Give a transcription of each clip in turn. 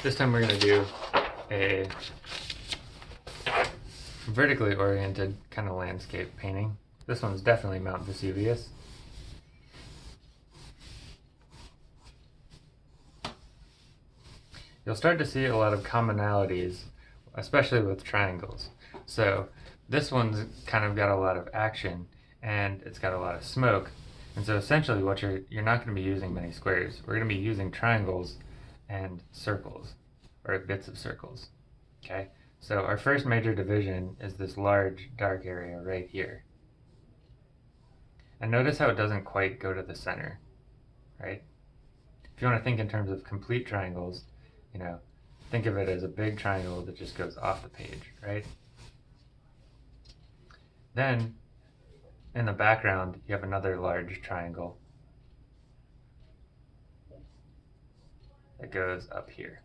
This time we're going to do a vertically oriented kind of landscape painting. This one's definitely Mount Vesuvius. You'll start to see a lot of commonalities, especially with triangles. So this one's kind of got a lot of action and it's got a lot of smoke. And so essentially what you're, you're not going to be using many squares. We're going to be using triangles and circles, or bits of circles. Okay, so our first major division is this large dark area right here. And notice how it doesn't quite go to the center, right? If you want to think in terms of complete triangles, you know, think of it as a big triangle that just goes off the page, right? Then, in the background, you have another large triangle that goes up here.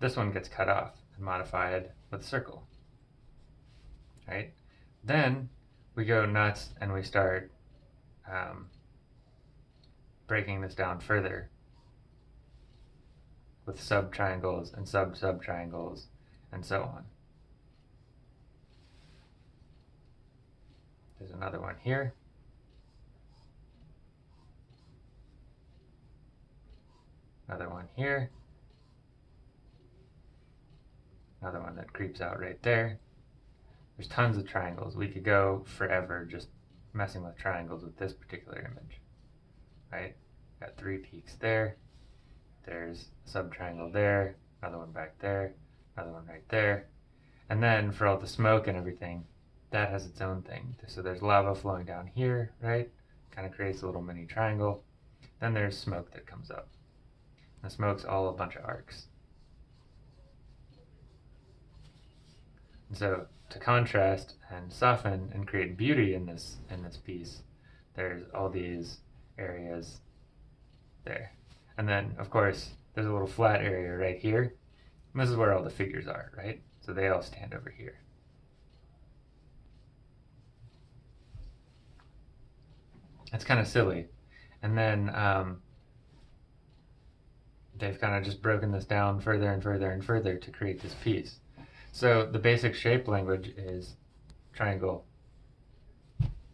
This one gets cut off and modified with a circle. Right? Then we go nuts and we start um, breaking this down further with sub-triangles and sub-sub-triangles and so on. There's another one here. Another one here. Another one that creeps out right there. There's tons of triangles. We could go forever just messing with triangles with this particular image. Right? Got three peaks there. There's a sub-triangle there. Another one back there. Another one right there. And then for all the smoke and everything, that has its own thing. So there's lava flowing down here, right? Kind of creates a little mini triangle. Then there's smoke that comes up. The smoke's all a bunch of arcs. And so to contrast and soften and create beauty in this in this piece, there's all these areas there. And then of course there's a little flat area right here. And this is where all the figures are, right? So they all stand over here. It's kind of silly. And then um, they've kind of just broken this down further and further and further to create this piece. So the basic shape language is triangle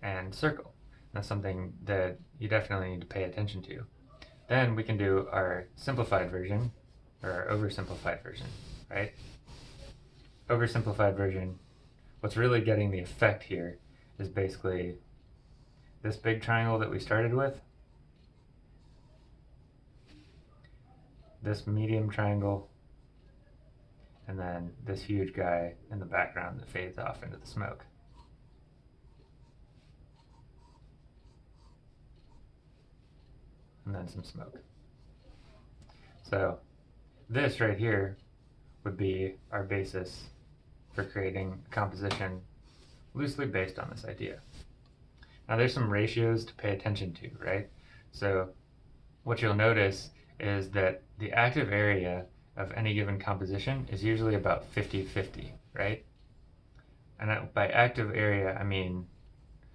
and circle. That's something that you definitely need to pay attention to. Then we can do our simplified version, or our oversimplified version, right? Oversimplified version, what's really getting the effect here is basically this big triangle that we started with this medium triangle, and then this huge guy in the background that fades off into the smoke. And then some smoke. So this right here would be our basis for creating a composition loosely based on this idea. Now there's some ratios to pay attention to, right? So what you'll notice is that the active area of any given composition is usually about 50-50, right? And by active area, I mean,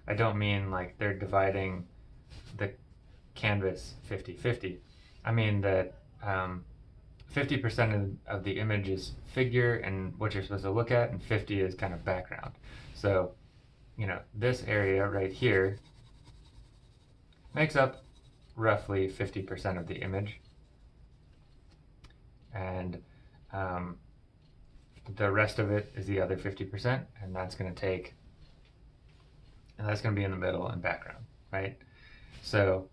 I don't mean like they're dividing the canvas 50-50. I mean that 50% um, of, of the image is figure and what you're supposed to look at, and 50 is kind of background. So, you know, this area right here makes up roughly 50% of the image and um, the rest of it is the other 50%, and that's going to take, and that's going to be in the middle and background, right? So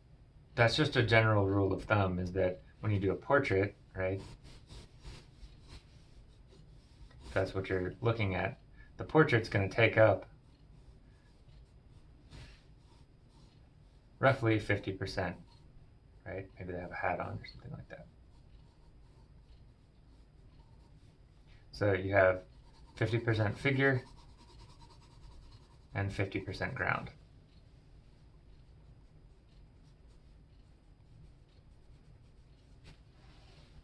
that's just a general rule of thumb is that when you do a portrait, right, that's what you're looking at, the portrait's going to take up roughly 50%, right? Maybe they have a hat on or something like that. So you have 50% figure and 50% ground.